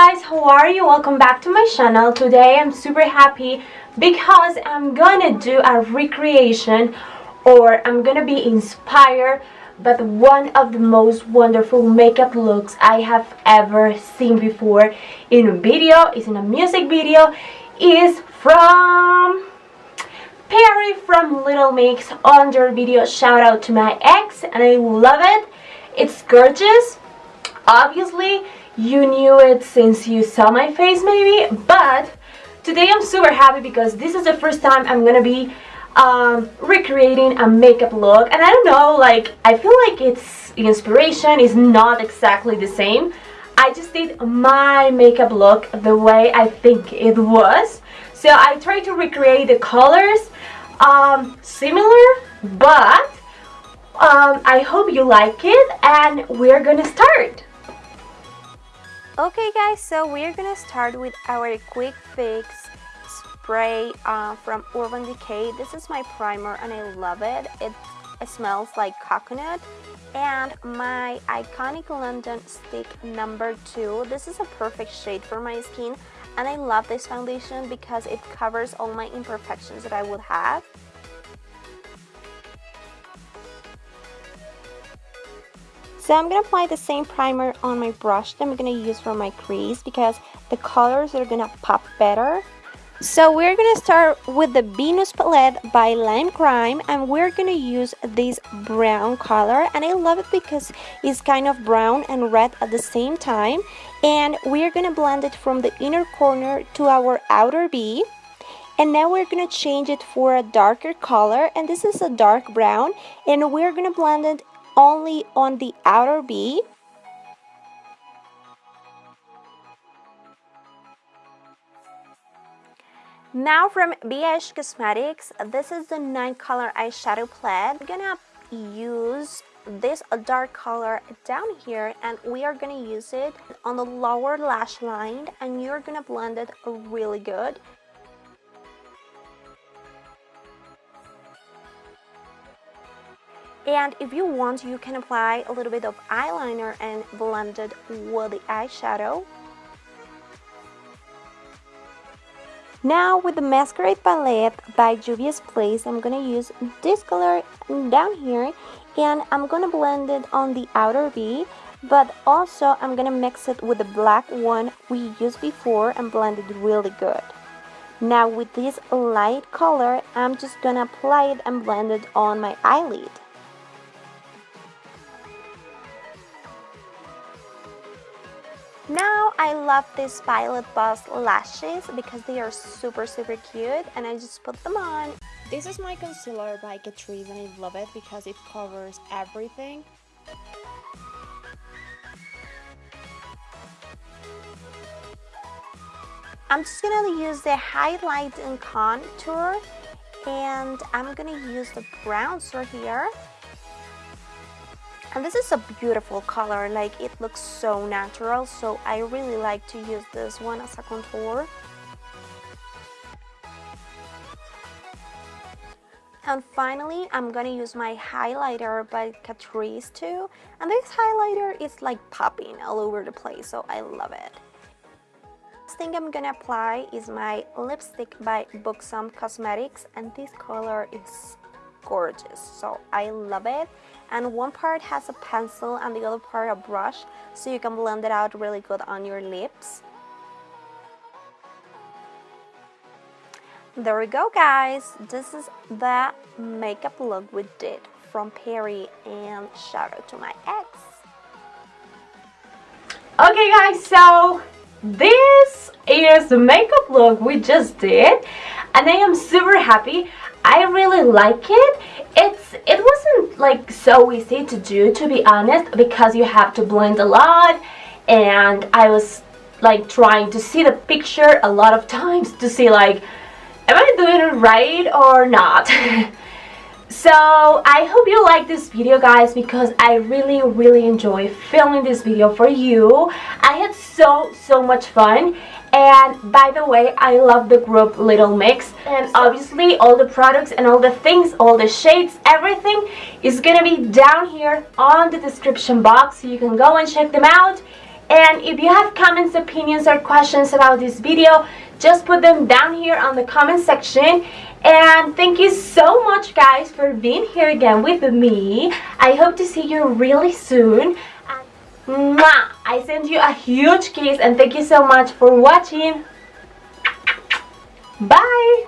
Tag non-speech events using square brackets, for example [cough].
guys how are you? Welcome back to my channel. Today i'm super happy because i'm gonna do a recreation or i'm gonna be inspired by one of the most wonderful makeup looks i have ever seen before in a video is in a music video is from Perrie from Little Mix on their video. Shout out to my ex and I love it. It's gorgeous. Obviously you knew it since you saw my face maybe but today I'm super happy because this is the first time I'm gonna be um, recreating a makeup look and I don't know like I feel like it's the inspiration is not exactly the same. I just did my makeup look the way I think it was. So I tried to recreate the colors um, similar but um, I hope you like it and we're gonna start Okay guys, so we're gonna start with our quick fix spray uh, from Urban Decay. This is my primer and I love it. It, it smells like coconut. And my Iconic London Stick number 2. This is a perfect shade for my skin and I love this foundation because it covers all my imperfections that I would have. So I'm going to apply the same primer on my brush that I'm going to use for my crease because the colors are going to pop better. So we're going to start with the Venus palette by Lime Crime and we're going to use this brown color and I love it because it's kind of brown and red at the same time and we're going to blend it from the inner corner to our outer V and now we're going to change it for a darker color and this is a dark brown and we're going to blend it only on the outer V. Now from BH Cosmetics, this is the 9 color eyeshadow palette. I'm gonna use this dark color down here and we are gonna use it on the lower lash line and you're gonna blend it really good. And if you want, you can apply a little bit of eyeliner and blend it with the eyeshadow. Now with the Masquerade Palette by Juvia's Place, I'm to use this color down here and I'm to blend it on the outer V but also I'm to mix it with the black one we used before and blend it really good. Now with this light color, I'm just to apply it and blend it on my eyelid. I love these Violet Voss lashes because they are super super cute and I just put them on. This is my concealer by Catrice and I love it because it covers everything. I'm just gonna use the highlight and contour and I'm gonna use the bronzer here and this is a beautiful color like it looks so natural so I really like to use this one as a contour. And finally I'm gonna use my highlighter by Catrice too. And this highlighter is like popping all over the place so I love it. Next thing I'm gonna apply is my lipstick by Buxom Cosmetics and this color is gorgeous so I love it and one part has a pencil and the other part a brush so you can blend it out really good on your lips. There we go guys, this is the makeup look we did from Perrie and shout out to my ex. Okay guys, so this is the makeup look we just did and I am super happy. I really like it. It's It wasn't like so easy to do to be honest because you have to blend a lot and I was like trying to see the picture a lot of times to see like am I doing it right or not. [laughs] so I hope you like this video guys because I really really enjoy filming this video for you. I had so so much fun. And by the way i love the group little mix. And obviously all the products and all the things all the shades everything is gonna be down here on the description box. So you can go and check them out. And if you have comments opinions or questions about this video just put them down here on the comment section and thank you so much guys for being here again with me I hope to see you really soon Mwah! I send you a huge kiss and thank you so much for watching Bye!